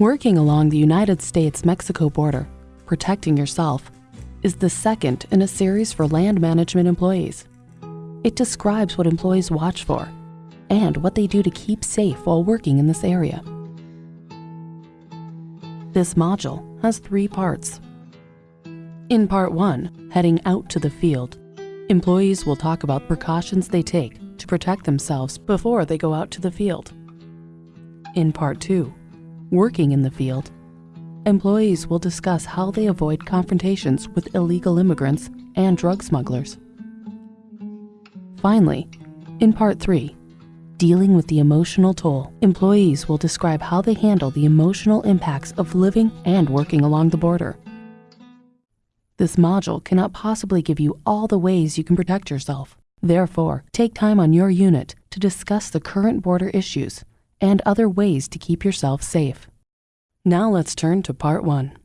Working along the United States-Mexico border, protecting yourself, is the second in a series for land management employees. It describes what employees watch for and what they do to keep safe while working in this area. This module has three parts. In part one, heading out to the field, employees will talk about precautions they take to protect themselves before they go out to the field. In part two, working in the field, employees will discuss how they avoid confrontations with illegal immigrants and drug smugglers. Finally, in part three, dealing with the emotional toll, employees will describe how they handle the emotional impacts of living and working along the border. This module cannot possibly give you all the ways you can protect yourself. Therefore, take time on your unit to discuss the current border issues and other ways to keep yourself safe. Now let's turn to part one.